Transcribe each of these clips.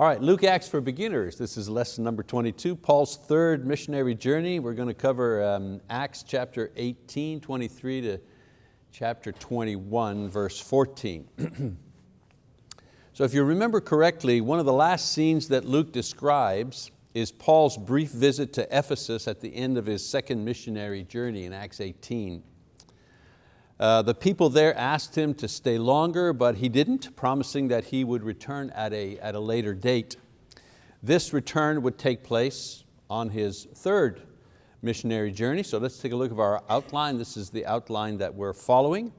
All right, Luke Acts for Beginners. This is lesson number 22, Paul's third missionary journey. We're going to cover um, Acts chapter 18, 23 to chapter 21, verse 14. so if you remember correctly, one of the last scenes that Luke describes is Paul's brief visit to Ephesus at the end of his second missionary journey in Acts 18. Uh, the people there asked him to stay longer, but he didn't, promising that he would return at a, at a later date. This return would take place on his third missionary journey. So let's take a look at our outline. This is the outline that we're following.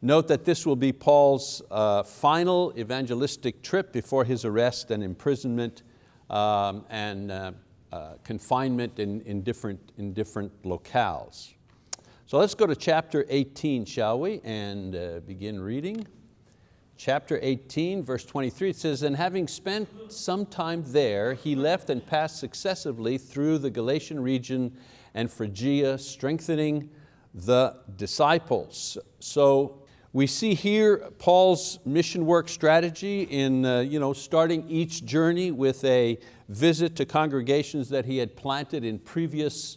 Note that this will be Paul's uh, final evangelistic trip before his arrest and imprisonment um, and uh, uh, confinement in, in, different, in different locales. So let's go to chapter 18, shall we, and uh, begin reading. Chapter 18, verse 23, it says, And having spent some time there, he left and passed successively through the Galatian region and Phrygia, strengthening the disciples. So we see here Paul's mission work strategy in uh, you know, starting each journey with a visit to congregations that he had planted in previous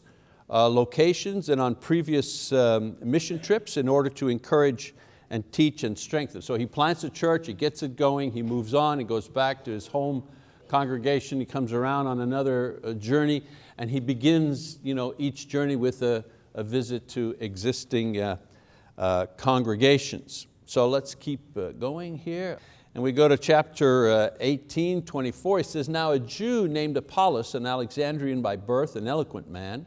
uh, locations and on previous um, mission trips in order to encourage and teach and strengthen. So he plants a church, he gets it going, he moves on, he goes back to his home congregation, he comes around on another uh, journey, and he begins you know, each journey with a, a visit to existing uh, uh, congregations. So let's keep uh, going here. And we go to chapter uh, 18, 24. He says, Now a Jew named Apollos, an Alexandrian by birth, an eloquent man,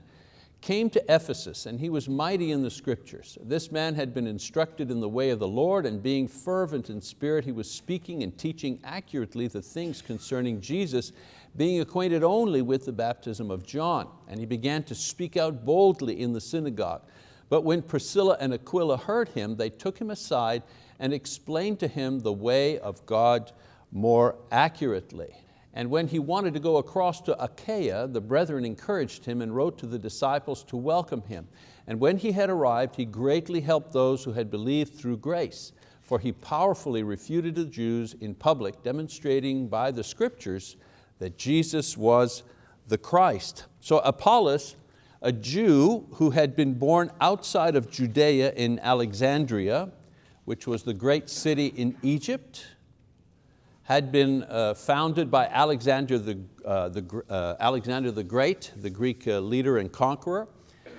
came to Ephesus and he was mighty in the scriptures. This man had been instructed in the way of the Lord and being fervent in spirit, he was speaking and teaching accurately the things concerning Jesus, being acquainted only with the baptism of John. And he began to speak out boldly in the synagogue. But when Priscilla and Aquila heard him, they took him aside and explained to him the way of God more accurately. And when he wanted to go across to Achaia, the brethren encouraged him and wrote to the disciples to welcome him. And when he had arrived, he greatly helped those who had believed through grace, for he powerfully refuted the Jews in public, demonstrating by the scriptures that Jesus was the Christ. So Apollos, a Jew who had been born outside of Judea in Alexandria, which was the great city in Egypt, had been uh, founded by Alexander the, uh, the, uh, Alexander the Great, the Greek uh, leader and conqueror.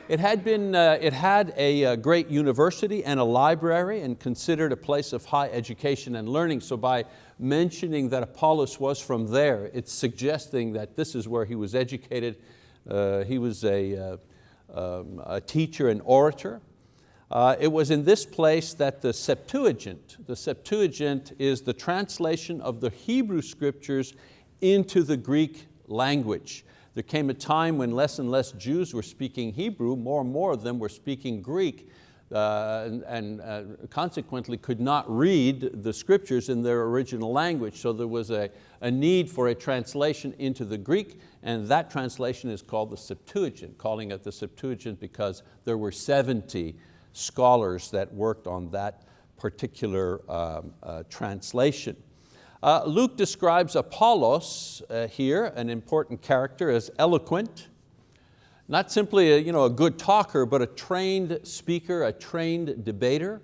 It had, been, uh, it had a uh, great university and a library and considered a place of high education and learning. So by mentioning that Apollos was from there, it's suggesting that this is where he was educated. he was a, um, a teacher and orator. Uh, it was in this place that the Septuagint, the Septuagint is the translation of the Hebrew scriptures into the Greek language. There came a time when less and less Jews were speaking Hebrew, more and more of them were speaking Greek, uh, and, and uh, consequently could not read the scriptures in their original language. So there was a, a need for a translation into the Greek, and that translation is called the Septuagint, calling it the Septuagint because there were 70 scholars that worked on that particular um, uh, translation. Uh, Luke describes Apollos uh, here, an important character, as eloquent, not simply a, you know, a good talker, but a trained speaker, a trained debater.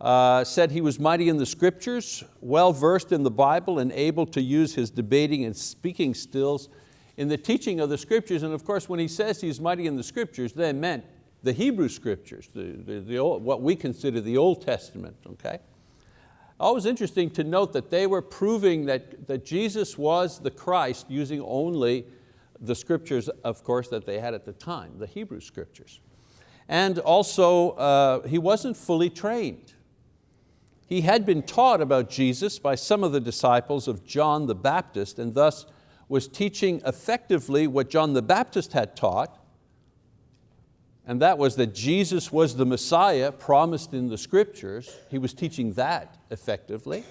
Uh, said he was mighty in the scriptures, well versed in the Bible and able to use his debating and speaking skills in the teaching of the scriptures. And of course, when he says he's mighty in the scriptures, they meant the Hebrew scriptures, the, the, the old, what we consider the Old Testament, okay? Always interesting to note that they were proving that, that Jesus was the Christ using only the scriptures, of course, that they had at the time, the Hebrew scriptures. And also, uh, he wasn't fully trained. He had been taught about Jesus by some of the disciples of John the Baptist and thus was teaching effectively what John the Baptist had taught, and that was that Jesus was the Messiah promised in the scriptures. He was teaching that effectively.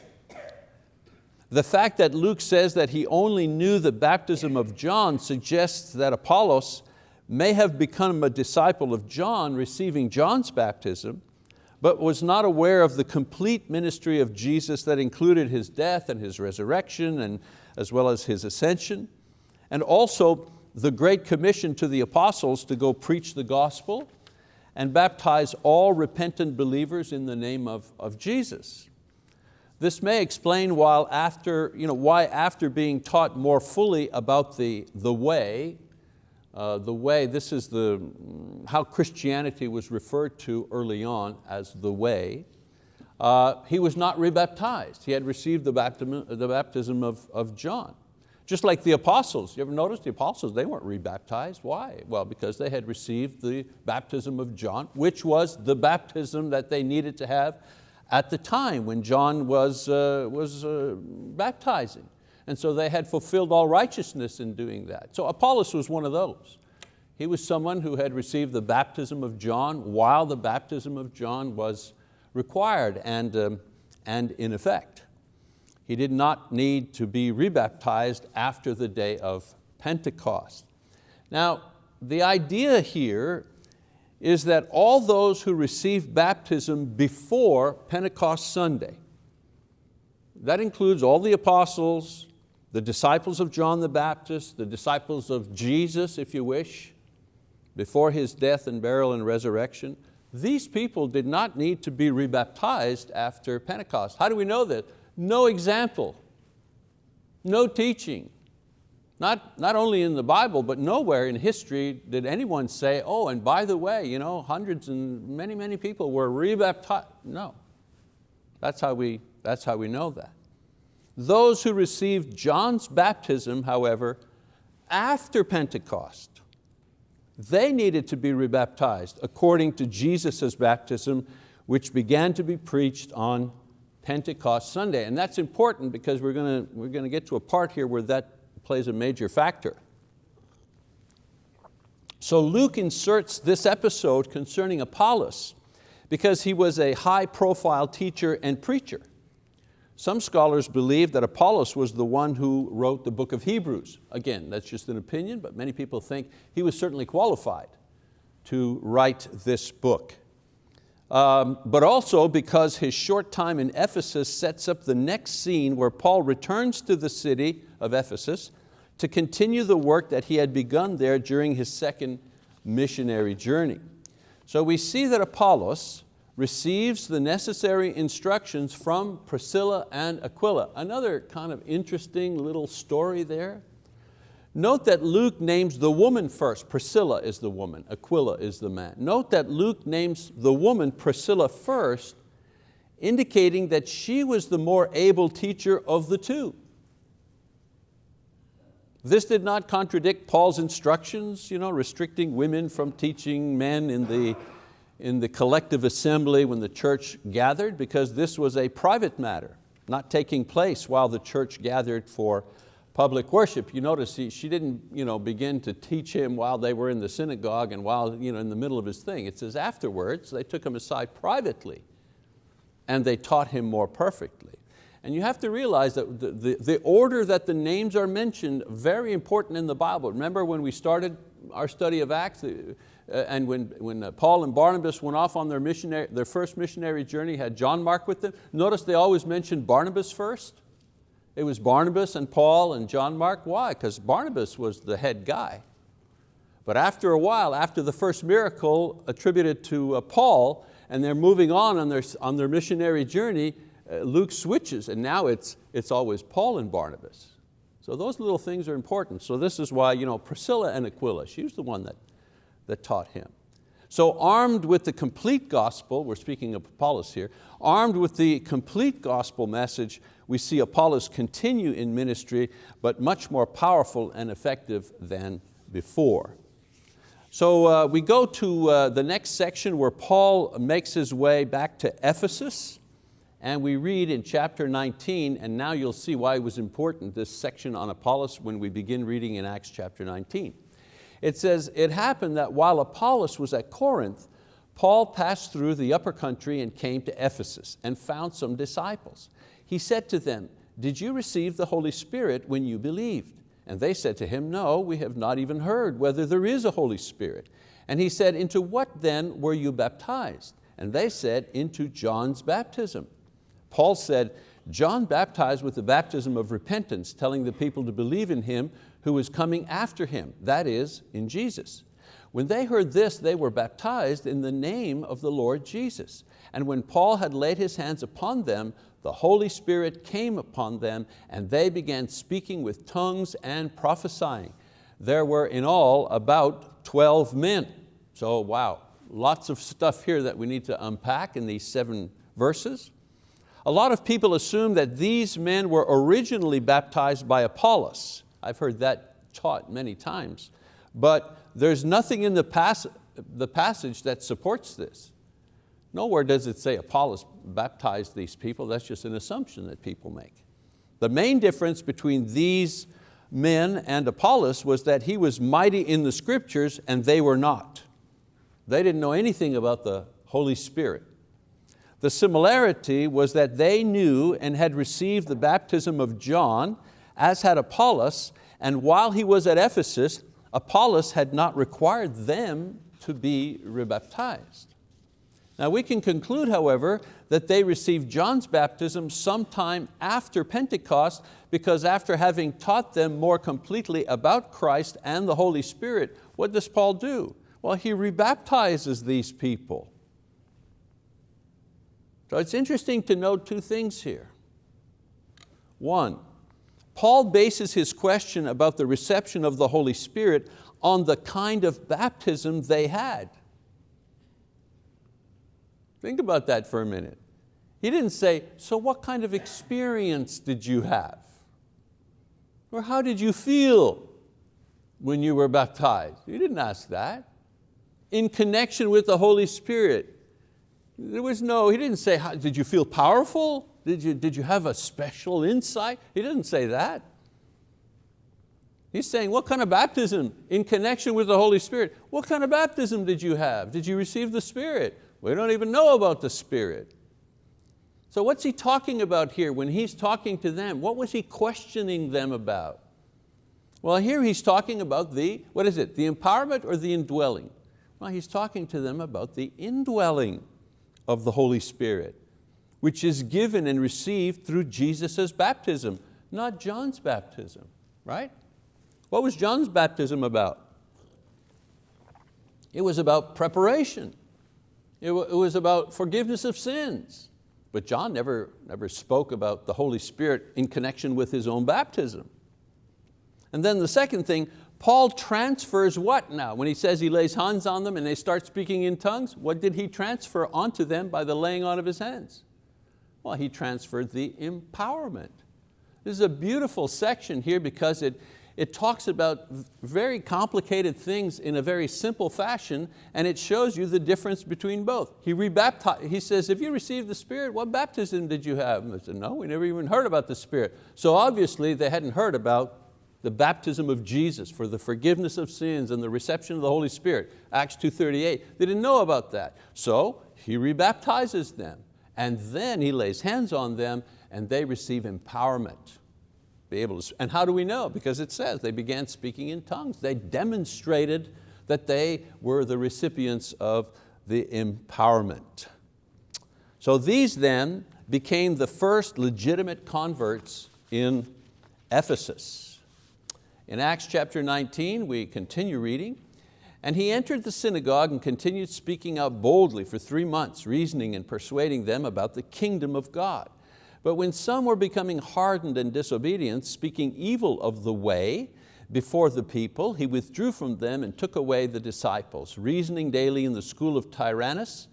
The fact that Luke says that he only knew the baptism of John suggests that Apollos may have become a disciple of John receiving John's baptism, but was not aware of the complete ministry of Jesus that included His death and His resurrection and as well as His ascension, and also the Great Commission to the apostles to go preach the gospel and baptize all repentant believers in the name of, of Jesus. This may explain why after, you know, why after being taught more fully about the, the way, uh, the way, this is the, how Christianity was referred to early on as the way, uh, he was not rebaptized. He had received the baptism, the baptism of, of John. Just like the apostles, you ever notice the apostles, they weren't rebaptized. Why? Well, because they had received the baptism of John, which was the baptism that they needed to have at the time when John was, uh, was uh, baptizing. And so they had fulfilled all righteousness in doing that. So Apollos was one of those. He was someone who had received the baptism of John while the baptism of John was required and, um, and in effect. He did not need to be rebaptized after the day of Pentecost. Now, the idea here is that all those who received baptism before Pentecost Sunday, that includes all the apostles, the disciples of John the Baptist, the disciples of Jesus, if you wish, before His death and burial and resurrection, these people did not need to be rebaptized after Pentecost. How do we know that? No example, no teaching, not, not only in the Bible, but nowhere in history did anyone say, oh, and by the way, you know, hundreds and many, many people were rebaptized. No, that's how we, that's how we know that. Those who received John's baptism, however, after Pentecost, they needed to be rebaptized according to Jesus' baptism, which began to be preached on Pentecost Sunday. And that's important because we're going to, we're going to get to a part here where that plays a major factor. So Luke inserts this episode concerning Apollos because he was a high profile teacher and preacher. Some scholars believe that Apollos was the one who wrote the book of Hebrews. Again, that's just an opinion, but many people think he was certainly qualified to write this book. Um, but also because his short time in Ephesus sets up the next scene where Paul returns to the city of Ephesus to continue the work that he had begun there during his second missionary journey. So we see that Apollos receives the necessary instructions from Priscilla and Aquila. Another kind of interesting little story there. Note that Luke names the woman first. Priscilla is the woman, Aquila is the man. Note that Luke names the woman Priscilla first, indicating that she was the more able teacher of the two. This did not contradict Paul's instructions, you know, restricting women from teaching men in the, in the collective assembly when the church gathered, because this was a private matter, not taking place while the church gathered for public worship. You notice he, she didn't you know, begin to teach him while they were in the synagogue and while you know, in the middle of his thing. It says afterwards, they took him aside privately and they taught him more perfectly. And you have to realize that the, the, the, order that the names are mentioned, very important in the Bible. Remember when we started our study of Acts, uh, and when, when uh, Paul and Barnabas went off on their, missionary, their first missionary journey, had John Mark with them. Notice they always mentioned Barnabas first. It was Barnabas and Paul and John Mark. Why? Because Barnabas was the head guy. But after a while, after the first miracle attributed to uh, Paul, and they're moving on on their, on their missionary journey, uh, Luke switches and now it's, it's always Paul and Barnabas. So those little things are important. So this is why you know, Priscilla and Aquila, she was the one that, that taught him. So armed with the complete gospel, we're speaking of Apollos here, armed with the complete gospel message, we see Apollos continue in ministry, but much more powerful and effective than before. So uh, we go to uh, the next section where Paul makes his way back to Ephesus, and we read in chapter 19, and now you'll see why it was important, this section on Apollos, when we begin reading in Acts chapter 19. It says, it happened that while Apollos was at Corinth, Paul passed through the upper country and came to Ephesus and found some disciples. He said to them, did you receive the Holy Spirit when you believed? And they said to him, no, we have not even heard whether there is a Holy Spirit. And he said, into what then were you baptized? And they said, into John's baptism. Paul said, John baptized with the baptism of repentance, telling the people to believe in Him who was coming after him, that is, in Jesus. When they heard this, they were baptized in the name of the Lord Jesus. And when Paul had laid his hands upon them, the Holy Spirit came upon them and they began speaking with tongues and prophesying. There were in all about 12 men. So wow, lots of stuff here that we need to unpack in these seven verses. A lot of people assume that these men were originally baptized by Apollos. I've heard that taught many times. But there's nothing in the, pas the passage that supports this. Nowhere does it say Apollos baptized these people, that's just an assumption that people make. The main difference between these men and Apollos was that he was mighty in the scriptures and they were not. They didn't know anything about the Holy Spirit. The similarity was that they knew and had received the baptism of John, as had Apollos, and while he was at Ephesus, Apollos had not required them to be rebaptized. Now we can conclude, however, that they received John's baptism sometime after Pentecost because after having taught them more completely about Christ and the Holy Spirit, what does Paul do? Well, he rebaptizes these people. So it's interesting to note two things here. One, Paul bases his question about the reception of the Holy Spirit on the kind of baptism they had. Think about that for a minute. He didn't say, so what kind of experience did you have? Or how did you feel when you were baptized? He didn't ask that. In connection with the Holy Spirit, there was no, he didn't say, did you feel powerful? Did you, did you have a special insight? He didn't say that. He's saying, what kind of baptism in connection with the Holy Spirit? What kind of baptism did you have? Did you receive the Spirit? We don't even know about the Spirit. So what's he talking about here when he's talking to them? What was he questioning them about? Well, here he's talking about the, what is it, the empowerment or the indwelling? Well, he's talking to them about the indwelling of the Holy Spirit which is given and received through Jesus' baptism, not John's baptism, right? What was John's baptism about? It was about preparation. It was about forgiveness of sins. But John never, never spoke about the Holy Spirit in connection with his own baptism. And then the second thing, Paul transfers what now? When he says he lays hands on them and they start speaking in tongues, what did he transfer onto them by the laying on of his hands? Well, he transferred the empowerment. This is a beautiful section here because it, it talks about very complicated things in a very simple fashion and it shows you the difference between both. He rebaptized, he says, if you received the Spirit, what baptism did you have? And said, no, we never even heard about the Spirit. So obviously they hadn't heard about the baptism of Jesus for the forgiveness of sins and the reception of the Holy Spirit, Acts 2.38. They didn't know about that. So he rebaptizes them and then he lays hands on them and they receive empowerment. Be able to, and how do we know? Because it says they began speaking in tongues. They demonstrated that they were the recipients of the empowerment. So these then became the first legitimate converts in Ephesus. In Acts chapter 19, we continue reading, and he entered the synagogue and continued speaking out boldly for three months, reasoning and persuading them about the kingdom of God. But when some were becoming hardened and disobedient, speaking evil of the way before the people, he withdrew from them and took away the disciples, reasoning daily in the school of Tyrannus.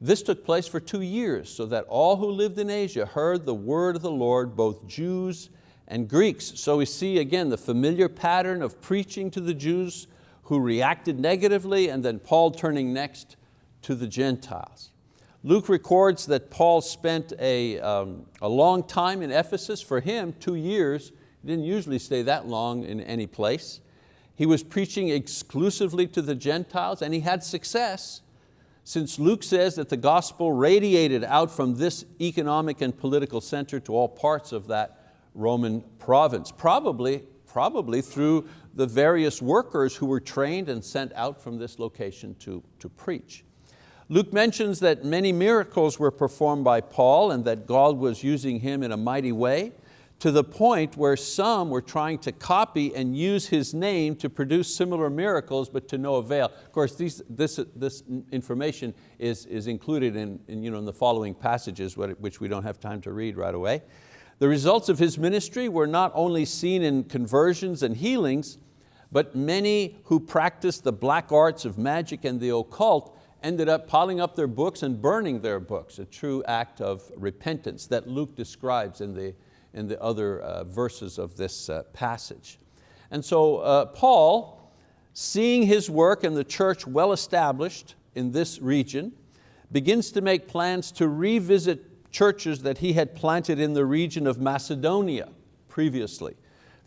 This took place for two years, so that all who lived in Asia heard the word of the Lord, both Jews and Greeks. So we see again the familiar pattern of preaching to the Jews who reacted negatively and then Paul turning next to the Gentiles. Luke records that Paul spent a, um, a long time in Ephesus. For him, two years. He didn't usually stay that long in any place. He was preaching exclusively to the Gentiles and he had success since Luke says that the gospel radiated out from this economic and political center to all parts of that Roman province, probably, probably through the various workers who were trained and sent out from this location to, to preach. Luke mentions that many miracles were performed by Paul and that God was using him in a mighty way to the point where some were trying to copy and use his name to produce similar miracles, but to no avail. Of course, these, this, this information is, is included in, in, you know, in the following passages, which we don't have time to read right away. The results of his ministry were not only seen in conversions and healings, but many who practiced the black arts of magic and the occult ended up piling up their books and burning their books, a true act of repentance that Luke describes in the, in the other uh, verses of this uh, passage. And so uh, Paul, seeing his work and the church well established in this region, begins to make plans to revisit churches that he had planted in the region of Macedonia previously.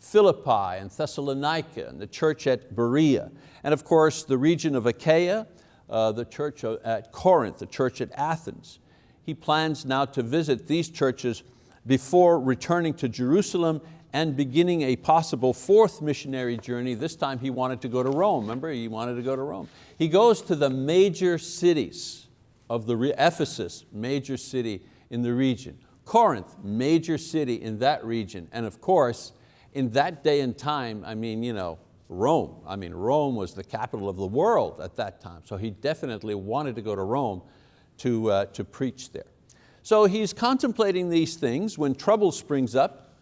Philippi and Thessalonica and the church at Berea. And of course the region of Achaia uh, the church at Corinth, the church at Athens. He plans now to visit these churches before returning to Jerusalem and beginning a possible fourth missionary journey. This time he wanted to go to Rome. Remember, he wanted to go to Rome. He goes to the major cities of the, Ephesus, major city in the region. Corinth, major city in that region. And of course, in that day and time, I mean, you know, Rome. I mean, Rome was the capital of the world at that time, so he definitely wanted to go to Rome to, uh, to preach there. So he's contemplating these things when trouble springs up,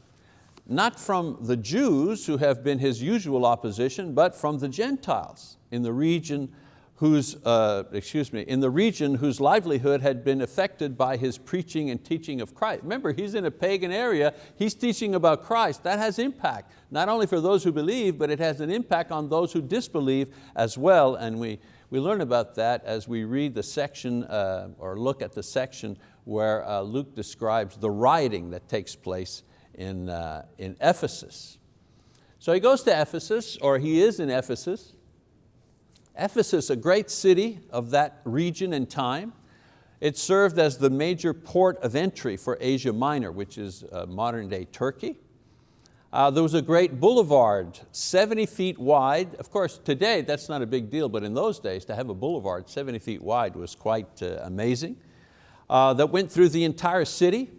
not from the Jews who have been his usual opposition, but from the Gentiles in the region whose, uh, excuse me, in the region whose livelihood had been affected by his preaching and teaching of Christ. Remember, he's in a pagan area, he's teaching about Christ. That has impact, not only for those who believe, but it has an impact on those who disbelieve as well. And we, we learn about that as we read the section, uh, or look at the section where uh, Luke describes the rioting that takes place in, uh, in Ephesus. So he goes to Ephesus, or he is in Ephesus, Ephesus, a great city of that region and time, it served as the major port of entry for Asia Minor, which is uh, modern day Turkey. Uh, there was a great boulevard, 70 feet wide. Of course, today that's not a big deal, but in those days to have a boulevard 70 feet wide was quite uh, amazing. Uh, that went through the entire city.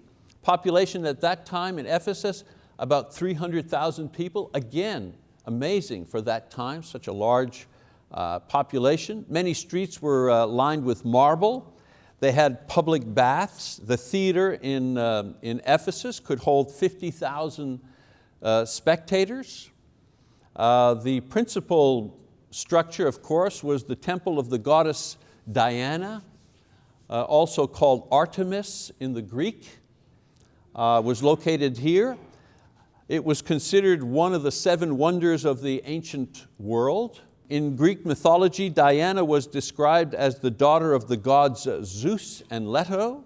Population at that time in Ephesus, about 300,000 people. Again, amazing for that time, such a large uh, population. Many streets were uh, lined with marble. They had public baths. The theater in, uh, in Ephesus could hold 50,000 uh, spectators. Uh, the principal structure, of course, was the temple of the goddess Diana, also called Artemis in the Greek, was located here. It was considered one of the seven wonders of the ancient world. In Greek mythology, Diana was described as the daughter of the gods Zeus and Leto,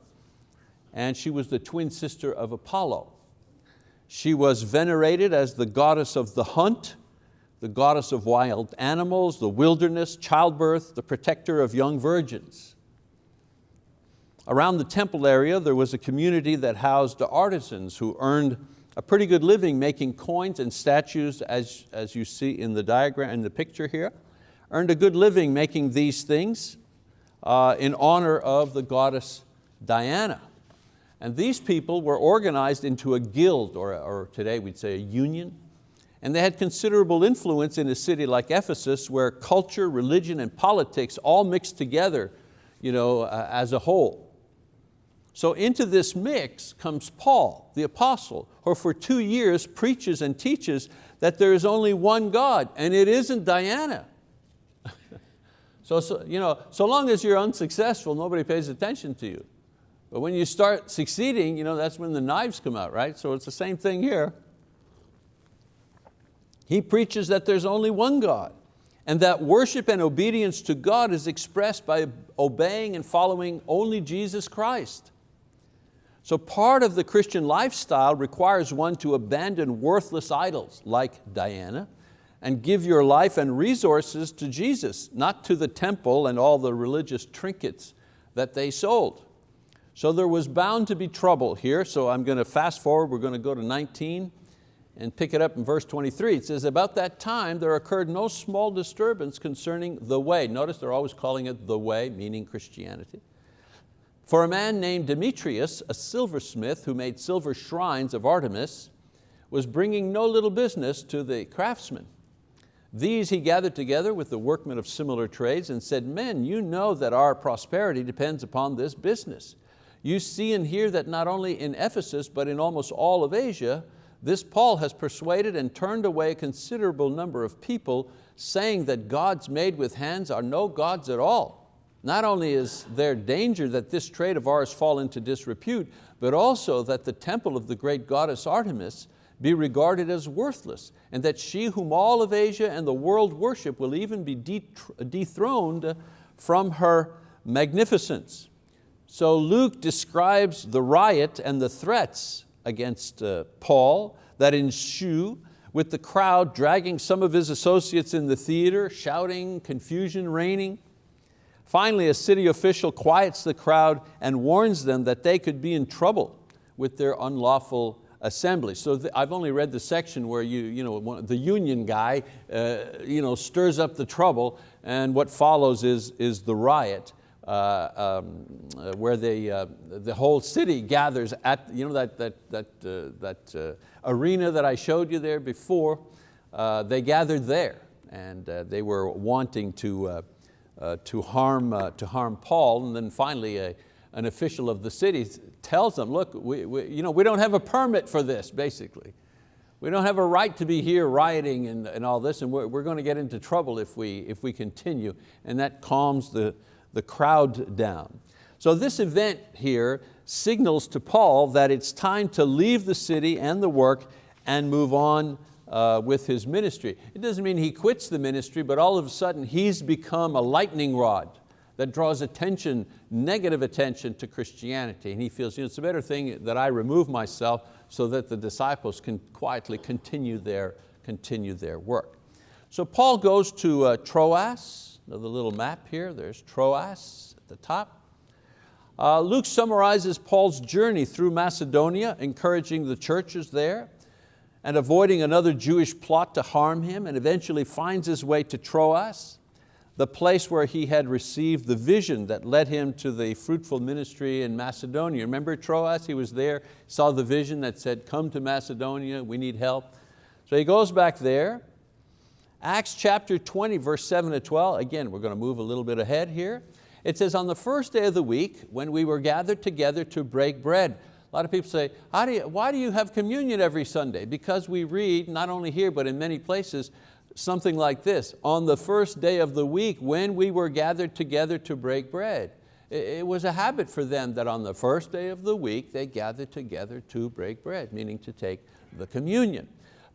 and she was the twin sister of Apollo. She was venerated as the goddess of the hunt, the goddess of wild animals, the wilderness, childbirth, the protector of young virgins. Around the temple area, there was a community that housed artisans who earned a pretty good living making coins and statues as, as you see in the diagram, in the picture here. Earned a good living making these things uh, in honor of the goddess Diana. And these people were organized into a guild, or, or today we'd say a union, and they had considerable influence in a city like Ephesus where culture, religion, and politics all mixed together you know, uh, as a whole. So into this mix comes Paul, the apostle, who for two years preaches and teaches that there is only one God, and it isn't Diana. so, so, you know, so long as you're unsuccessful, nobody pays attention to you. But when you start succeeding, you know, that's when the knives come out, right? So it's the same thing here. He preaches that there's only one God and that worship and obedience to God is expressed by obeying and following only Jesus Christ. So part of the Christian lifestyle requires one to abandon worthless idols like Diana and give your life and resources to Jesus, not to the temple and all the religious trinkets that they sold. So there was bound to be trouble here, so I'm going to fast forward, we're going to go to 19 and pick it up in verse 23. It says, about that time there occurred no small disturbance concerning the way. Notice they're always calling it the way, meaning Christianity. For a man named Demetrius, a silversmith who made silver shrines of Artemis, was bringing no little business to the craftsmen. These he gathered together with the workmen of similar trades and said, men, you know that our prosperity depends upon this business. You see and hear that not only in Ephesus, but in almost all of Asia, this Paul has persuaded and turned away a considerable number of people, saying that gods made with hands are no gods at all. Not only is there danger that this trade of ours fall into disrepute, but also that the temple of the great goddess Artemis be regarded as worthless, and that she whom all of Asia and the world worship will even be dethroned from her magnificence. So Luke describes the riot and the threats against uh, Paul that ensue with the crowd dragging some of his associates in the theater, shouting, confusion reigning. Finally, a city official quiets the crowd and warns them that they could be in trouble with their unlawful assembly. So I've only read the section where you, you know, the union guy uh, you know, stirs up the trouble and what follows is, is the riot. Uh, um, uh, where they, uh, the whole city gathers at you know, that, that, that, uh, that uh, arena that I showed you there before, they gathered there and they were wanting to, Uh, to, harm, uh, to harm Paul and then finally a, an official of the city tells them, look, we, we, you know, we don't have a permit for this basically. We don't have a right to be here rioting and, and all this and we're, we're going to get into trouble if we, if we continue and that calms the, the crowd down. So this event here signals to Paul that it's time to leave the city and the work and move on uh, with his ministry. It doesn't mean he quits the ministry, but all of a sudden he's become a lightning rod that draws attention, negative attention to Christianity. And he feels you know, it's a better thing that I remove myself so that the disciples can quietly continue their, continue their work. So Paul goes to uh, Troas, the little map here, there's Troas at the top. Uh, Luke summarizes Paul's journey through Macedonia, encouraging the churches there and avoiding another Jewish plot to harm him and eventually finds his way to Troas, the place where he had received the vision that led him to the fruitful ministry in Macedonia. Remember Troas, he was there, saw the vision that said, come to Macedonia, we need help. So he goes back there, Acts chapter 20, verse 7 to 12, again, we're going to move a little bit ahead here. It says, on the first day of the week, when we were gathered together to break bread, a lot of people say, do you, why do you have communion every Sunday? Because we read, not only here, but in many places, something like this, on the first day of the week, when we were gathered together to break bread. It was a habit for them that on the first day of the week, they gathered together to break bread, meaning to take the communion.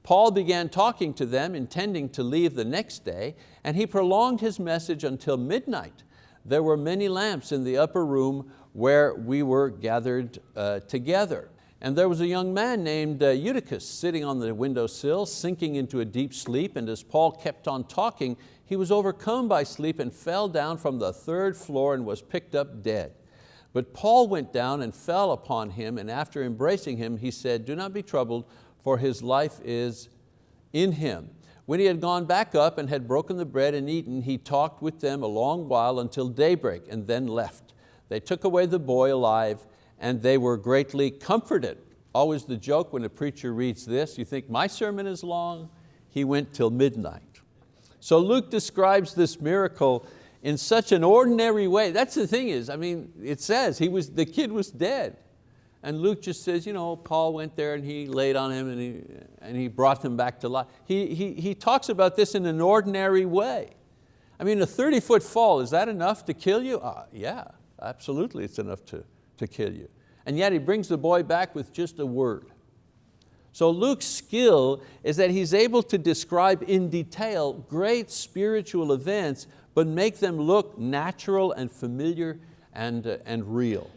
Paul began talking to them, intending to leave the next day, and he prolonged his message until midnight. There were many lamps in the upper room where we were gathered uh, together. And there was a young man named uh, Eutychus sitting on the windowsill, sinking into a deep sleep, and as Paul kept on talking, he was overcome by sleep and fell down from the third floor and was picked up dead. But Paul went down and fell upon him, and after embracing him, he said, do not be troubled, for his life is in him. When he had gone back up and had broken the bread and eaten, he talked with them a long while until daybreak and then left. They took away the boy alive and they were greatly comforted. Always the joke when a preacher reads this, you think my sermon is long? He went till midnight. So Luke describes this miracle in such an ordinary way. That's the thing is, I mean, it says he was, the kid was dead. And Luke just says, you know, Paul went there and he laid on him and he, and he brought him back to life. He, he, he talks about this in an ordinary way. I mean, a 30 foot fall, is that enough to kill you? Uh, yeah, absolutely it's enough to, to kill you. And yet he brings the boy back with just a word. So Luke's skill is that he's able to describe in detail great spiritual events, but make them look natural and familiar and, uh, and real.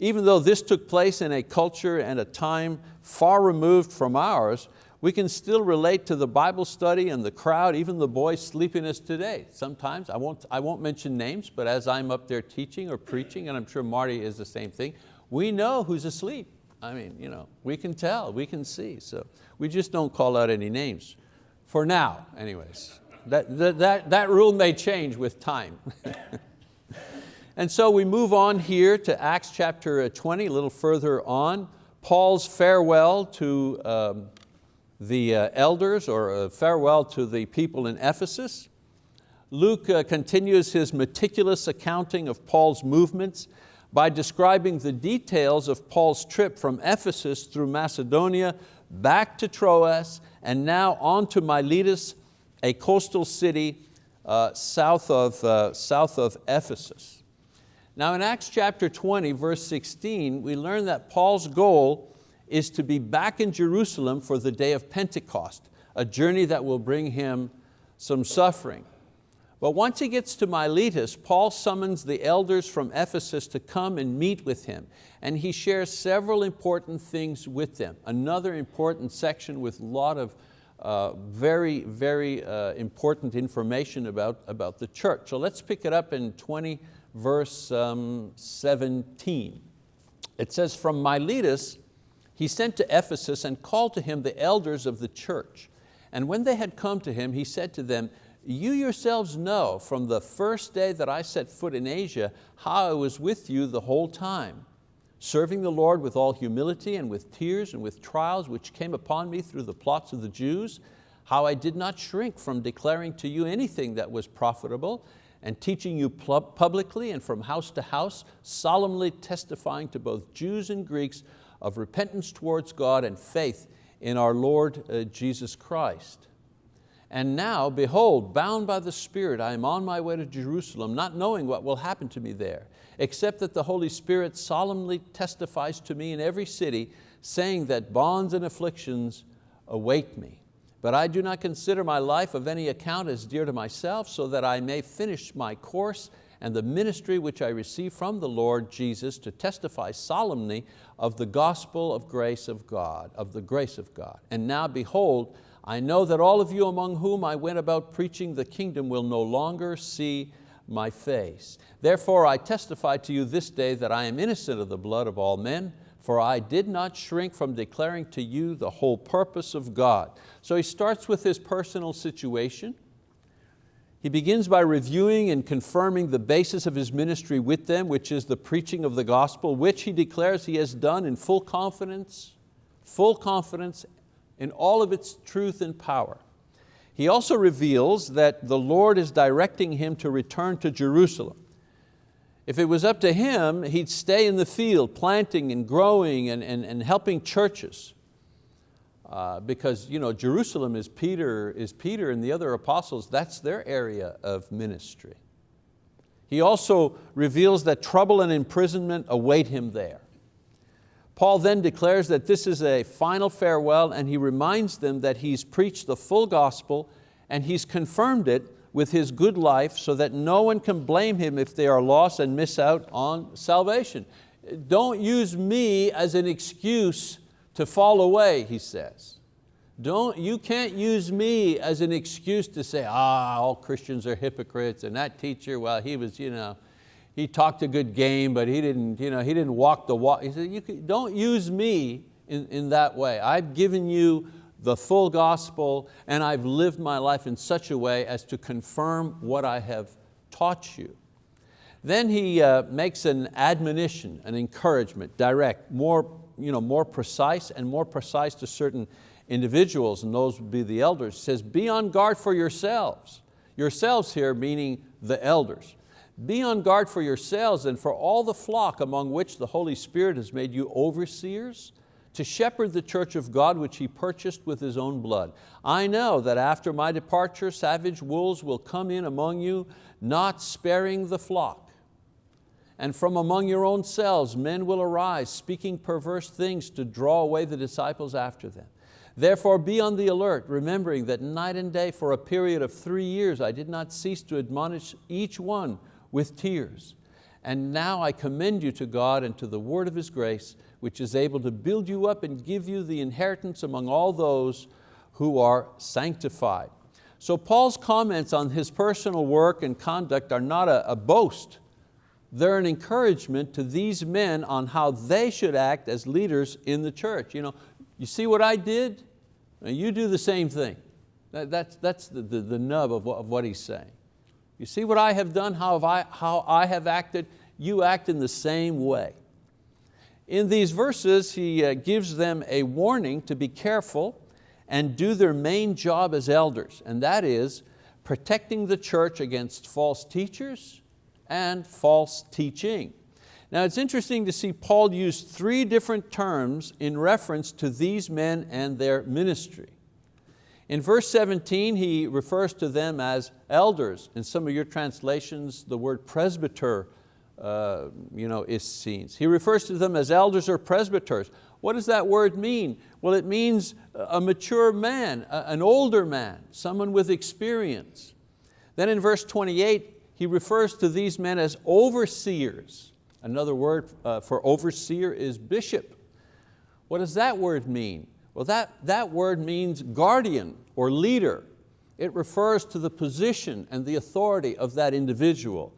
Even though this took place in a culture and a time far removed from ours, we can still relate to the Bible study and the crowd, even the boy's sleepiness today. Sometimes, I won't, I won't mention names, but as I'm up there teaching or preaching, and I'm sure Marty is the same thing, we know who's asleep. I mean, you know, we can tell, we can see. So we just don't call out any names. For now, anyways. That, that, that, that rule may change with time. and so we move on here to Acts chapter 20, a little further on. Paul's farewell to um, the uh, elders or farewell to the people in Ephesus. Luke uh, continues his meticulous accounting of Paul's movements by describing the details of Paul's trip from Ephesus through Macedonia, back to Troas, and now on to Miletus, a coastal city uh, south, of, uh, south of Ephesus. Now in Acts chapter 20, verse 16, we learn that Paul's goal is to be back in Jerusalem for the day of Pentecost, a journey that will bring him some suffering. But once he gets to Miletus, Paul summons the elders from Ephesus to come and meet with him. And he shares several important things with them. Another important section with a lot of uh, very, very uh, important information about, about the church. So let's pick it up in 20 verse um, 17. It says, from Miletus, he sent to Ephesus and called to him the elders of the church. And when they had come to him, he said to them, you yourselves know from the first day that I set foot in Asia how I was with you the whole time, serving the Lord with all humility and with tears and with trials which came upon me through the plots of the Jews, how I did not shrink from declaring to you anything that was profitable and teaching you publicly and from house to house, solemnly testifying to both Jews and Greeks of repentance towards God and faith in our Lord uh, Jesus Christ. And now, behold, bound by the Spirit, I am on my way to Jerusalem, not knowing what will happen to me there, except that the Holy Spirit solemnly testifies to me in every city, saying that bonds and afflictions await me. But I do not consider my life of any account as dear to myself, so that I may finish my course and the ministry which I received from the Lord Jesus to testify solemnly of the gospel of grace of God, of the grace of God. And now behold, I know that all of you among whom I went about preaching the kingdom will no longer see my face. Therefore I testify to you this day that I am innocent of the blood of all men, for I did not shrink from declaring to you the whole purpose of God. So he starts with his personal situation. He begins by reviewing and confirming the basis of his ministry with them, which is the preaching of the gospel, which he declares he has done in full confidence, full confidence in all of its truth and power. He also reveals that the Lord is directing him to return to Jerusalem. If it was up to him, he'd stay in the field planting and growing and, and, and helping churches. Uh, because you know, Jerusalem is Peter, is Peter and the other apostles, that's their area of ministry. He also reveals that trouble and imprisonment await him there. Paul then declares that this is a final farewell and he reminds them that he's preached the full gospel and he's confirmed it with his good life so that no one can blame him if they are lost and miss out on salvation. Don't use me as an excuse to fall away, he says. Don't, you can't use me as an excuse to say, ah, all Christians are hypocrites and that teacher, well, he was, you know, he talked a good game, but he didn't, you know, he didn't walk the walk. He said, you can, don't use me in, in that way. I've given you the full gospel and I've lived my life in such a way as to confirm what I have taught you. Then he uh, makes an admonition, an encouragement, direct, more, you know, more precise and more precise to certain individuals, and those would be the elders. Says, be on guard for yourselves. Yourselves here meaning the elders. Be on guard for yourselves and for all the flock among which the Holy Spirit has made you overseers to shepherd the church of God which He purchased with His own blood. I know that after my departure savage wolves will come in among you, not sparing the flock. And from among your own selves men will arise, speaking perverse things to draw away the disciples after them. Therefore be on the alert, remembering that night and day for a period of three years I did not cease to admonish each one with tears. And now I commend you to God and to the word of His grace, which is able to build you up and give you the inheritance among all those who are sanctified. So Paul's comments on his personal work and conduct are not a, a boast, they're an encouragement to these men on how they should act as leaders in the church. You, know, you see what I did? You do the same thing. That, that's that's the, the, the nub of what, of what he's saying. You see what I have done, how, have I, how I have acted? You act in the same way. In these verses, he uh, gives them a warning to be careful and do their main job as elders, and that is protecting the church against false teachers and false teaching. Now it's interesting to see Paul use three different terms in reference to these men and their ministry. In verse 17, he refers to them as elders. In some of your translations, the word presbyter uh, you know, is seen. He refers to them as elders or presbyters. What does that word mean? Well, it means a mature man, an older man, someone with experience. Then in verse 28, he refers to these men as overseers. Another word uh, for overseer is bishop. What does that word mean? Well, that, that word means guardian or leader. It refers to the position and the authority of that individual.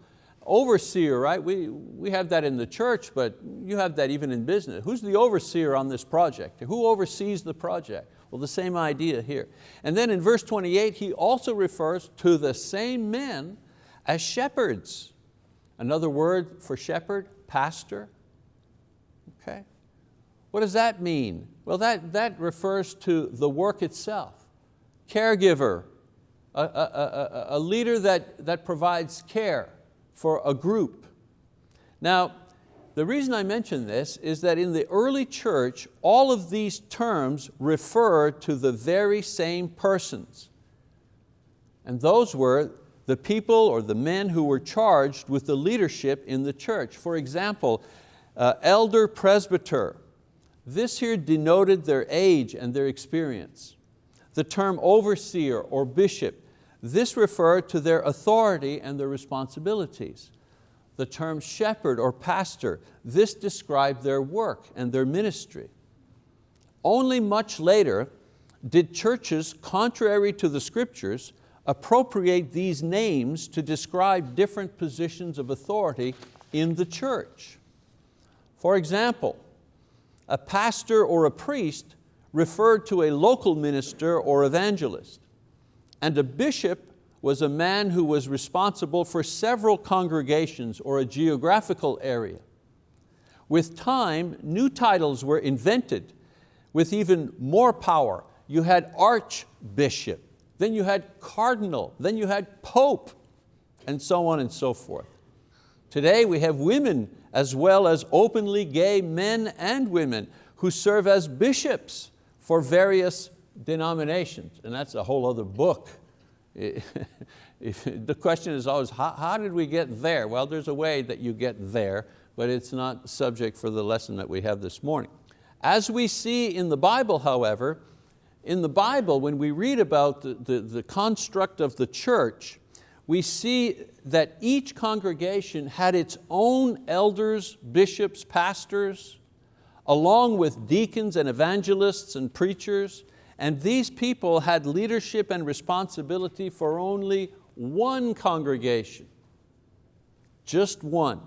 Overseer, right? We, we have that in the church, but you have that even in business. Who's the overseer on this project? Who oversees the project? Well, the same idea here. And then in verse 28, he also refers to the same men as shepherds. Another word for shepherd, pastor. Okay. What does that mean? Well, that, that refers to the work itself. Caregiver, a, a, a, a leader that, that provides care for a group. Now, the reason I mention this is that in the early church, all of these terms refer to the very same persons. And those were the people or the men who were charged with the leadership in the church. For example, uh, elder presbyter. This here denoted their age and their experience. The term overseer or bishop this referred to their authority and their responsibilities. The term shepherd or pastor, this described their work and their ministry. Only much later did churches, contrary to the scriptures, appropriate these names to describe different positions of authority in the church. For example, a pastor or a priest referred to a local minister or evangelist. And a bishop was a man who was responsible for several congregations or a geographical area. With time, new titles were invented with even more power. You had archbishop, then you had cardinal, then you had pope, and so on and so forth. Today we have women as well as openly gay men and women who serve as bishops for various denominations, and that's a whole other book. the question is always, how, how did we get there? Well, there's a way that you get there, but it's not subject for the lesson that we have this morning. As we see in the Bible, however, in the Bible, when we read about the, the, the construct of the church, we see that each congregation had its own elders, bishops, pastors, along with deacons and evangelists and preachers, and these people had leadership and responsibility for only one congregation, just one.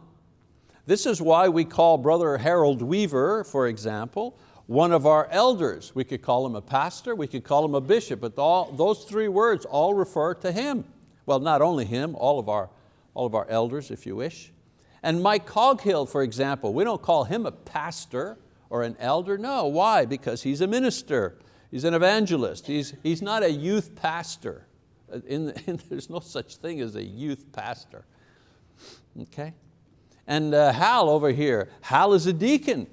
This is why we call Brother Harold Weaver, for example, one of our elders. We could call him a pastor, we could call him a bishop, but all, those three words all refer to him. Well, not only him, all of our, all of our elders, if you wish. And Mike Coghill, for example, we don't call him a pastor or an elder, no, why? Because he's a minister. He's an evangelist. He's, he's not a youth pastor. In, in, there's no such thing as a youth pastor. Okay? And uh, Hal over here, Hal is a deacon.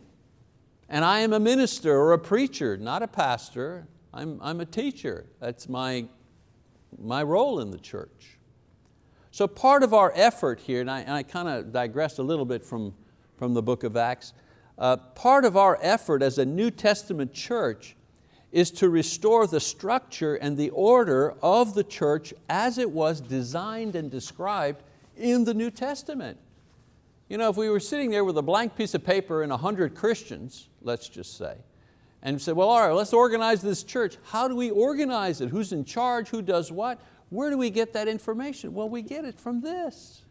And I am a minister or a preacher, not a pastor. I'm, I'm a teacher. That's my, my role in the church. So part of our effort here, and I, and I kind of digressed a little bit from, from the book of Acts, uh, part of our effort as a New Testament church is to restore the structure and the order of the church as it was designed and described in the New Testament. You know, if we were sitting there with a blank piece of paper and a hundred Christians, let's just say, and said, well, all right, let's organize this church. How do we organize it? Who's in charge? Who does what? Where do we get that information? Well, we get it from this.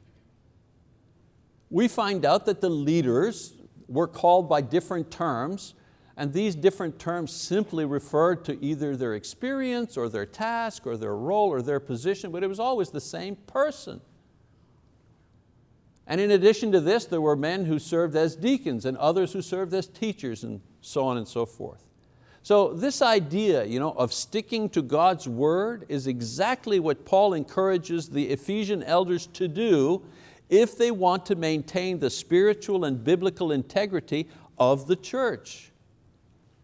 we find out that the leaders were called by different terms and these different terms simply referred to either their experience or their task or their role or their position, but it was always the same person. And in addition to this, there were men who served as deacons and others who served as teachers and so on and so forth. So this idea you know, of sticking to God's word is exactly what Paul encourages the Ephesian elders to do if they want to maintain the spiritual and biblical integrity of the church.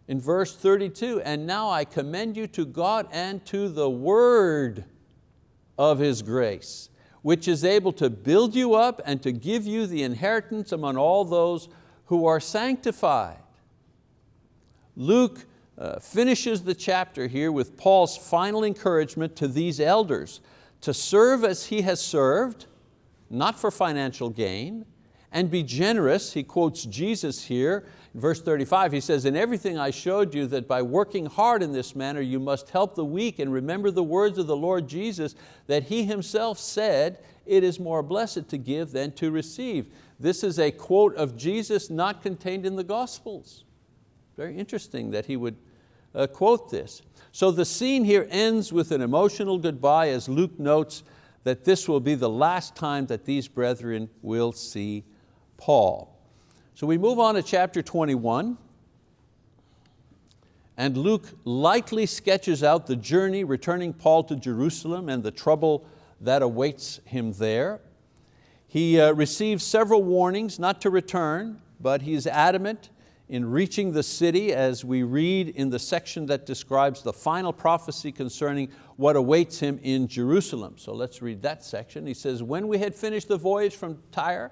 In verse 32, and now I commend you to God and to the word of His grace, which is able to build you up and to give you the inheritance among all those who are sanctified. Luke uh, finishes the chapter here with Paul's final encouragement to these elders to serve as he has served, not for financial gain, and be generous, he quotes Jesus here, verse 35, he says, in everything I showed you that by working hard in this manner you must help the weak and remember the words of the Lord Jesus that He Himself said, it is more blessed to give than to receive. This is a quote of Jesus not contained in the Gospels. Very interesting that he would uh, quote this. So the scene here ends with an emotional goodbye as Luke notes that this will be the last time that these brethren will see Paul. So we move on to chapter 21, and Luke lightly sketches out the journey returning Paul to Jerusalem and the trouble that awaits him there. He uh, receives several warnings not to return, but he is adamant in reaching the city as we read in the section that describes the final prophecy concerning what awaits him in Jerusalem. So let's read that section. He says, when we had finished the voyage from Tyre,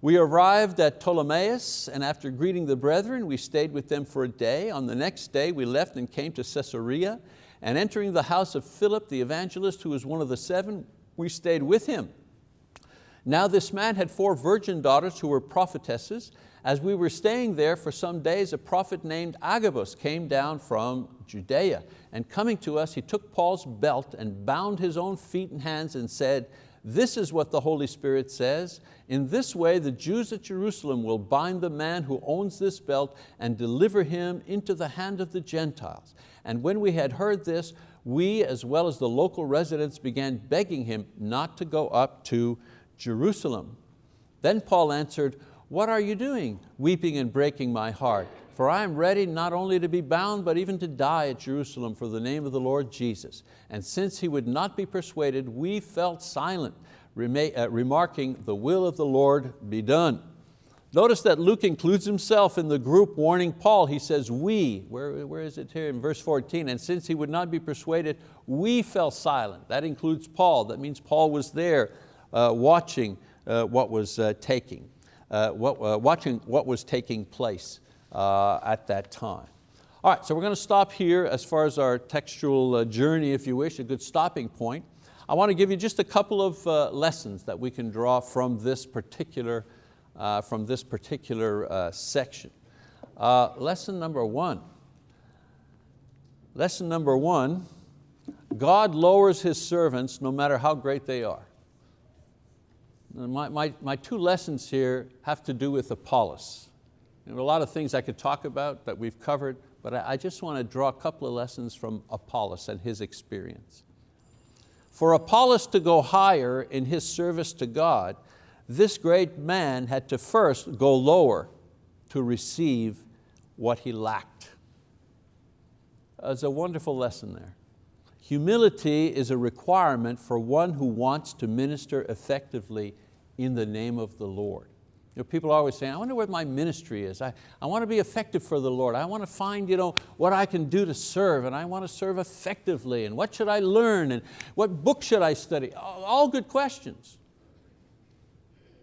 we arrived at Ptolemais and after greeting the brethren, we stayed with them for a day. On the next day, we left and came to Caesarea and entering the house of Philip, the evangelist, who was one of the seven, we stayed with him. Now this man had four virgin daughters who were prophetesses. As we were staying there for some days, a prophet named Agabus came down from Judea. And coming to us, he took Paul's belt and bound his own feet and hands and said, this is what the Holy Spirit says. In this way, the Jews at Jerusalem will bind the man who owns this belt and deliver him into the hand of the Gentiles. And when we had heard this, we, as well as the local residents, began begging him not to go up to Jerusalem. Then Paul answered, what are you doing, weeping and breaking my heart? For I am ready not only to be bound, but even to die at Jerusalem for the name of the Lord Jesus. And since he would not be persuaded, we felt silent, uh, remarking, the will of the Lord be done. Notice that Luke includes himself in the group warning Paul. He says, we, where, where is it here in verse 14? And since he would not be persuaded, we fell silent. That includes Paul. That means Paul was there uh, watching uh, what was uh, taking, uh, what, uh, watching what was taking place uh, at that time. All right, so we're going to stop here as far as our textual uh, journey, if you wish, a good stopping point. I want to give you just a couple of uh, lessons that we can draw from this particular, uh, from this particular uh, section. Uh, lesson number one. Lesson number one, God lowers His servants no matter how great they are. My, my, my two lessons here have to do with Apollos. There are a lot of things I could talk about that we've covered, but I just want to draw a couple of lessons from Apollos and his experience. For Apollos to go higher in his service to God, this great man had to first go lower to receive what he lacked. There's a wonderful lesson there. Humility is a requirement for one who wants to minister effectively in the name of the Lord. You know, people always say, I wonder what my ministry is. I, I want to be effective for the Lord. I want to find you know, what I can do to serve and I want to serve effectively and what should I learn and what book should I study? All, good questions.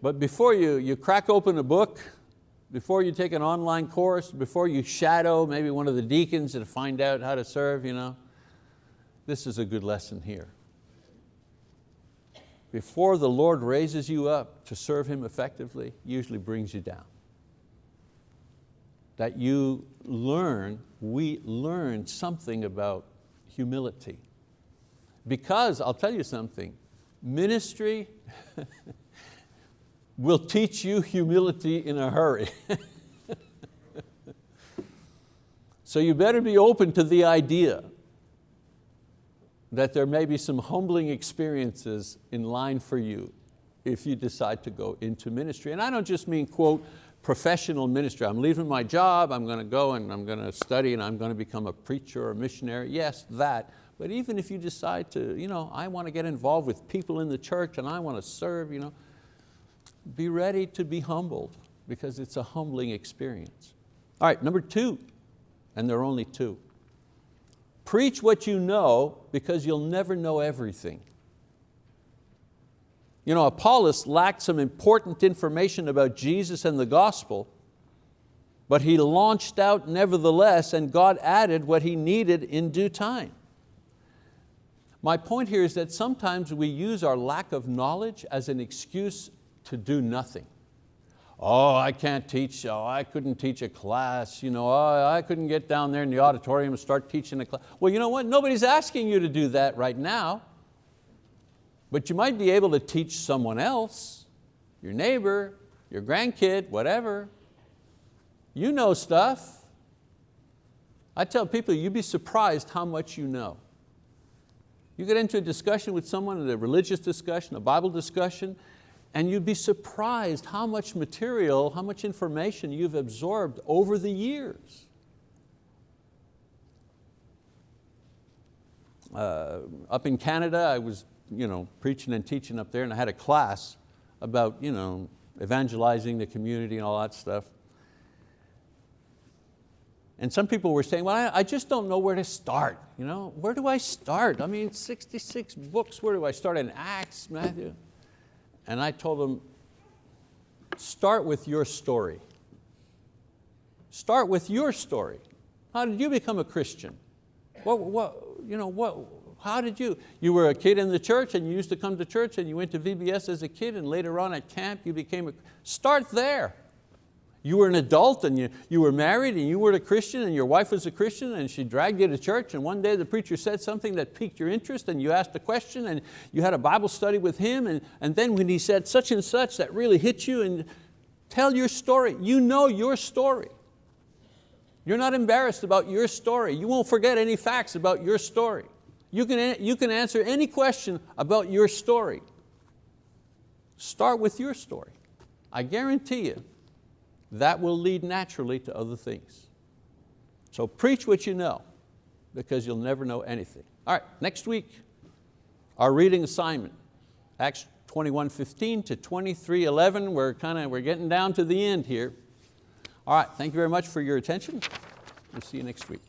But before you, you crack open a book, before you take an online course, before you shadow maybe one of the deacons and find out how to serve, you know, this is a good lesson here before the Lord raises you up to serve Him effectively, usually brings you down. That you learn, we learn something about humility. Because I'll tell you something, ministry, will teach you humility in a hurry. so you better be open to the idea that there may be some humbling experiences in line for you if you decide to go into ministry. And I don't just mean, quote, professional ministry. I'm leaving my job, I'm going to go and I'm going to study and I'm going to become a preacher or a missionary. Yes, that. But even if you decide to, you know, I want to get involved with people in the church and I want to serve, you know, be ready to be humbled because it's a humbling experience. All right, number two, and there are only two. Preach what you know because you'll never know everything. You know, Apollos lacked some important information about Jesus and the gospel, but he launched out nevertheless and God added what he needed in due time. My point here is that sometimes we use our lack of knowledge as an excuse to do nothing. Oh, I can't teach, oh, I couldn't teach a class, you know, oh, I couldn't get down there in the auditorium and start teaching a class. Well, you know what, nobody's asking you to do that right now, but you might be able to teach someone else, your neighbor, your grandkid, whatever. You know stuff. I tell people, you'd be surprised how much you know. You get into a discussion with someone, a religious discussion, a Bible discussion, and you'd be surprised how much material, how much information you've absorbed over the years. Uh, up in Canada, I was you know, preaching and teaching up there and I had a class about you know, evangelizing the community and all that stuff. And some people were saying, well, I, I, just don't know where to start. You know? Where do I start? I mean, 66 books, where do I start in Acts, Matthew? And I told them, start with your story. Start with your story. How did you become a Christian? What, what, you know, what, how did you? You were a kid in the church and you used to come to church and you went to VBS as a kid and later on at camp you became a, start there. You were an adult and you, you were married and you were a Christian and your wife was a Christian and she dragged you to church and one day the preacher said something that piqued your interest and you asked a question and you had a Bible study with him and, and then when he said such and such that really hit you and tell your story. You know your story. You're not embarrassed about your story. You won't forget any facts about your story. You can, you can answer any question about your story. Start with your story. I guarantee you, that will lead naturally to other things. So preach what you know because you'll never know anything. All right, next week, our reading assignment, Acts 21, 15 to 23, 11. We're, kind of, we're getting down to the end here. All right, thank you very much for your attention. We'll see you next week.